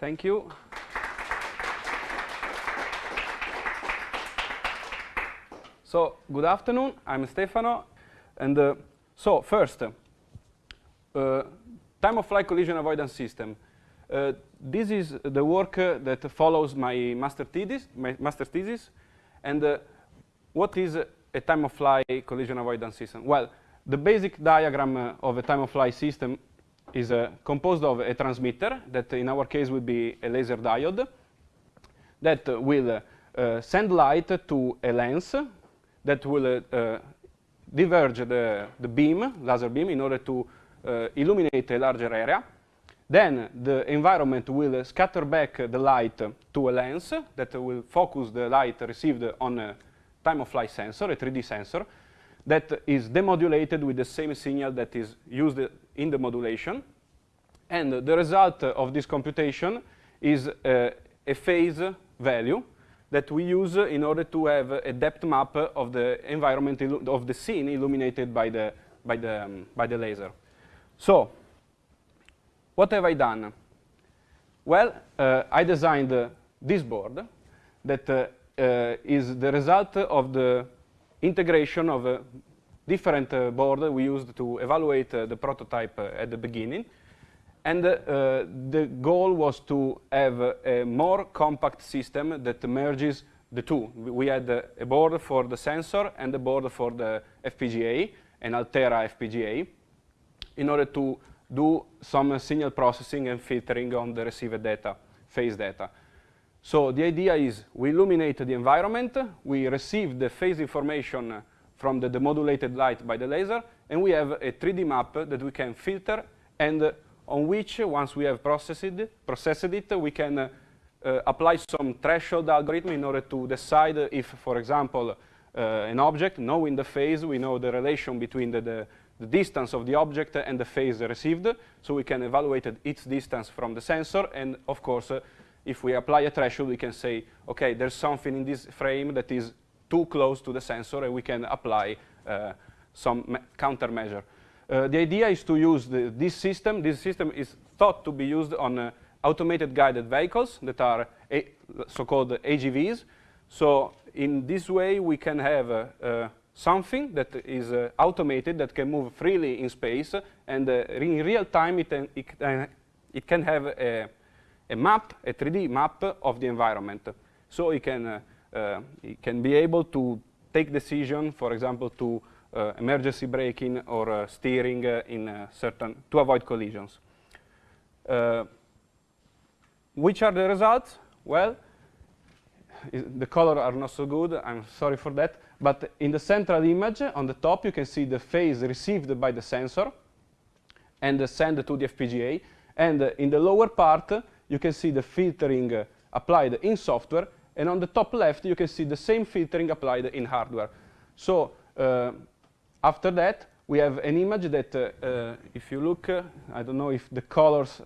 Thank you. so, good afternoon. I'm Stefano. And uh, so, first, uh, time-of-flight collision avoidance system. Uh, this is the work uh, that follows my master thesis. My master thesis. And uh, what is a time-of-flight collision avoidance system? Well, the basic diagram uh, of a time-of-flight system is uh, composed of a transmitter that in our case would be a laser diode that will uh, send light to a lens that will uh, diverge the, the beam, laser beam, in order to uh, illuminate a larger area. Then the environment will scatter back the light to a lens that will focus the light received on a time-of-flight sensor, a 3D sensor, that is demodulated with the same signal that is used in the modulation. And the result of this computation is uh, a phase value that we use in order to have a depth map of the environment of the scene illuminated by the, by the, um, by the laser. So, what have I done? Well, uh, I designed uh, this board that uh, uh is the result of the integration of a different uh, board we used to evaluate uh, the prototype at the beginning. And the goal was to have a more compact system that merges the two. We had a board for the sensor and a board for the FPGA, an Altera FPGA, in order to do some signal processing and filtering on the received data, phase data. So the idea is we illuminate the environment, we receive the phase information from the demodulated light by the laser, and we have a 3D map that we can filter and on which, once we have processed it, processed it we can uh, apply some threshold algorithm in order to decide if, for example, uh, an object, knowing the phase, we know the relation between the, the, the, distance of the object and the phase received, so we can evaluate its distance from the sensor, and of course, uh, if we apply a threshold, we can say, okay, there's something in this frame that is too close to the sensor, and we can apply uh, some countermeasure. Uh, the idea is to use the, this system. This system is thought to be used on uh, automated guided vehicles that are so-called AGVs. So in this way, we can have uh, uh something that is uh, automated that can move freely in space, and in real time, it, it, it can have a, a, map, a 3D map of the environment. So it can, it can be able to take decision, for example, to uh, emergency braking or uh, steering uh, in certain to avoid collisions. which are the results? Well, the colors are not so good, I'm sorry for that, but in the central image on the top you can see the phase received by the sensor and sent to the FPGA, and in the lower part you can see the filtering applied in software, and on the top left you can see the same filtering applied in hardware. So uh, after that, we have an image that, uh, uh, if you look, uh, I don't know if the colors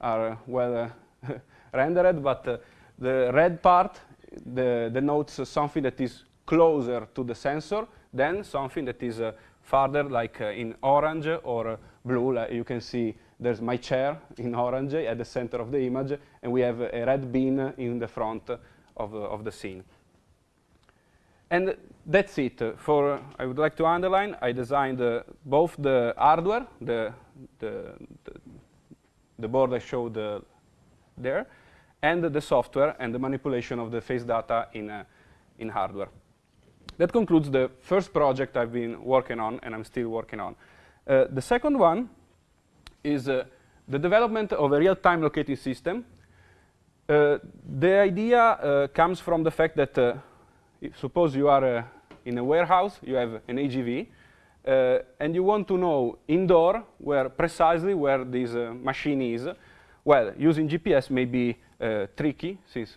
are well rendered, but the red part the, denotes something that is closer to the sensor than something that is farther, like in orange or blue. Like you can see there's my chair in orange at the center of the image, and we have a red bean in the front of, of the scene. And that's it. For I would like to underline, I designed uh, both the hardware, the, the, the, board I showed uh, there, and the software and the manipulation of the face data in, uh, in hardware. That concludes the first project I've been working on and I'm still working on. Uh, the second one is uh, the development of a real-time locating system. Uh, the idea comes from the fact that suppose you are uh, in a warehouse, you have an AGV, uh, and you want to know indoor where precisely where this uh, machine is. Well, using GPS may be uh, tricky since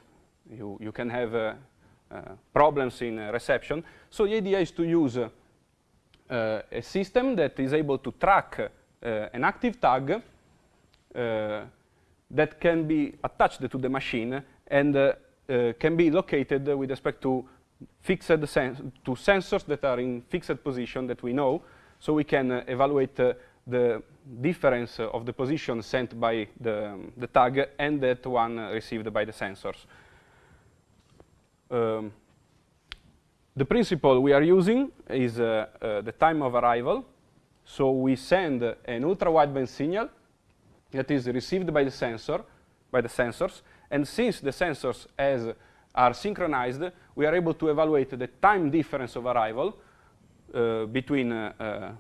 you, you can have uh, uh, problems in reception. So the idea is to use a system that is able to track an active tag that can be attached to the machine and can be located with respect to fixed sen to sensors that are in fixed position that we know, so we can uh, evaluate uh, the difference of the position sent by the, um, the tag and that one received by the sensors. Um, the principle we are using is uh, uh, the time of arrival. So we send an ultra-wideband signal that is received by the sensor, by the sensors, and since the sensors as are synchronized, we are able to evaluate the time difference of arrival uh, between uh, uh,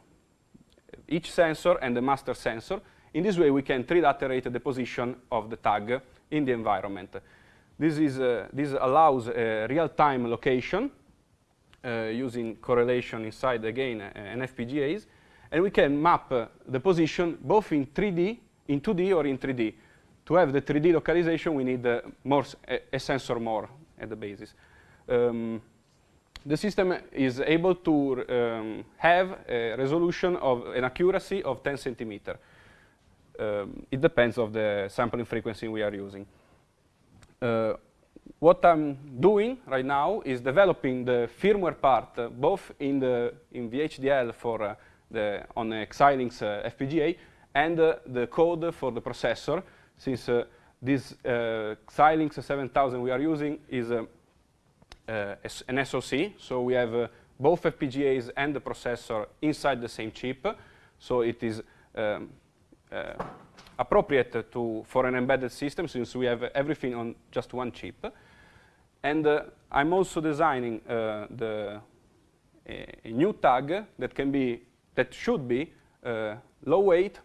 each sensor and the master sensor. In this way, we can 3D iterate the position of the tag in the environment. This, is, uh, this allows real-time location uh, using correlation inside, again, uh, FPGAs. And we can map uh, the position both in 3D, in 2D or in 3D. To have the 3D localization, we need more a, a, sensor more at the basis. Um, the system is able to um, have a resolution of an accuracy of 10 centimeter. Um, it depends of the sampling frequency we are using. Uh, what I'm doing right now is developing the firmware part, uh, both in the in VHDL for uh, the on the Xilinx uh, FPGA and uh, the code for the processor, since uh, this Xilinx 7000 we are using is an SoC, so we have both FPGAs and the processor inside the same chip, so it is um, appropriate to for an embedded system since we have everything on just one chip. And uh, I'm also designing uh, the a, new tag that can be that should be uh, low weight,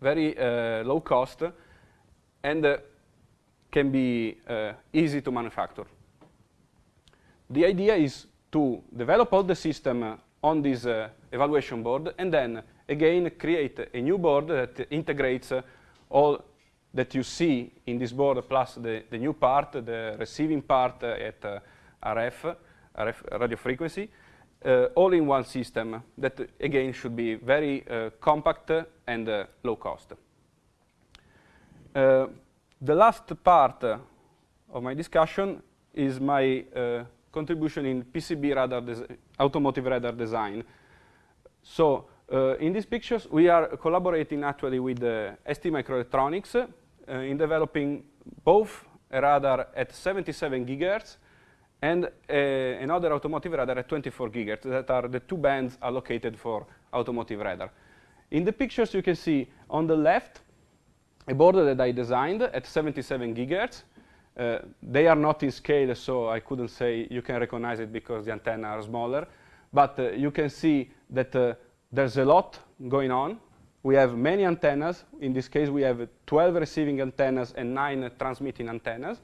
very uh, low cost, and uh, can be easy to manufacture. The idea is to develop all the system on this evaluation board and then again create a new board that integrates all that you see in this board plus the, the new part, the receiving part at RF, RF radio frequency, uh, all in one system that again should be very uh, compact and uh, low cost. The last part of my discussion is my contribution in PCB radar automotive radar design. So uh, in these pictures, we are collaborating actually with uh, ST Microelectronics uh, in developing both a radar at 77 gigahertz and another automotive radar at 24 gigahertz that are the two bands allocated for automotive radar. In the pictures, you can see on the left a border that I designed at 77 gigahertz. Uh, they are not in scale, so I couldn't say you can recognize it because the antenna are smaller. But uh, you can see that uh, there's a lot going on. We have many antennas. In this case, we have 12 receiving antennas and 9 transmitting antennas.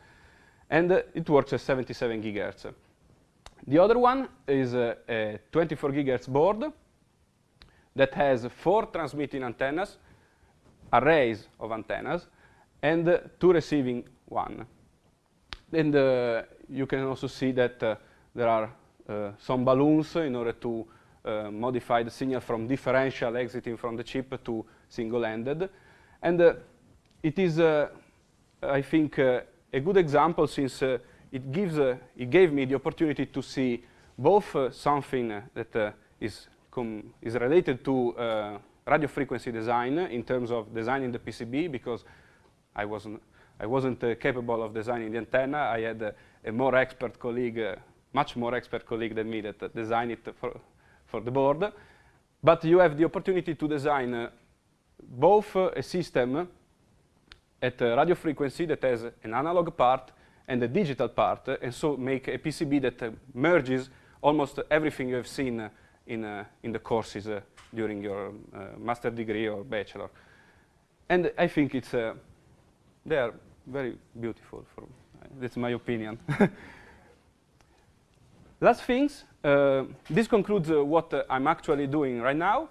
And uh, it works at 77 gigahertz. The other one is uh, a 24 gigahertz board that has four transmitting antennas, arrays of antennas, and uh, two receiving one. And uh, you can also see that uh, there are uh, some baluns in order to uh, modify the signal from differential exiting from the chip to single-ended. And it is, I think, a good example since uh, it, gives, it gave me the opportunity to see both something that is, is related to radio frequency design in terms of designing the PCB because I wasn't, I wasn't uh, capable of designing the antenna. I had uh, a more expert colleague, uh, much more expert colleague than me that designed it for, for the board. But you have the opportunity to design uh, both uh, a system at radio frequency that has an analog part and a digital part, and so make a PCB that uh, merges almost everything you have seen uh, in, uh, in the courses during your master degree or bachelor. And I think it's, they are very beautiful. For, that's my opinion. Last things, uh, this concludes uh, what uh, I'm actually doing right now.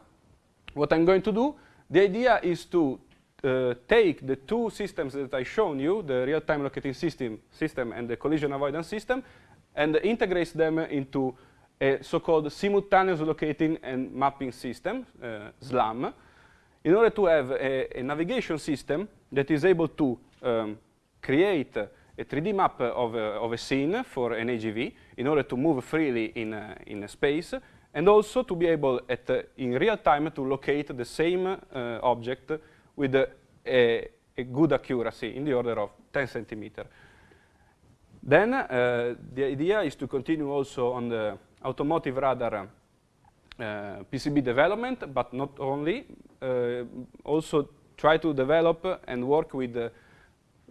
What I'm going to do, the idea is to uh, take the two systems that I shown you, the real-time locating system, system and the collision avoidance system, and integrates them into a so-called simultaneous locating and mapping system, uh, SLAM, in order to have a, a, navigation system that is able to um, create a 3D map of a, of a scene for an AGV in order to move freely in, in space and also to be able, at, uh, in real time, to locate the same uh, object with a, a, good accuracy in the order of 10 centimeter. Then uh, the idea is to continue also on the automotive radar uh, PCB development, but not only, uh, also try to develop and work with the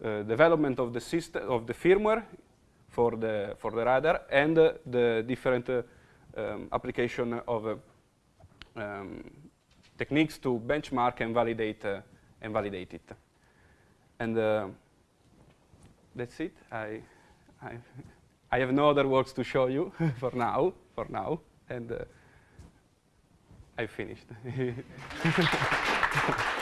uh, development of the system of the firmware for the for the radar and uh, the different uh, um, application of uh, um, techniques to benchmark and validate and validate it. And uh, that's it. I, I I have no other works to show you for now. For now, and uh, I finished.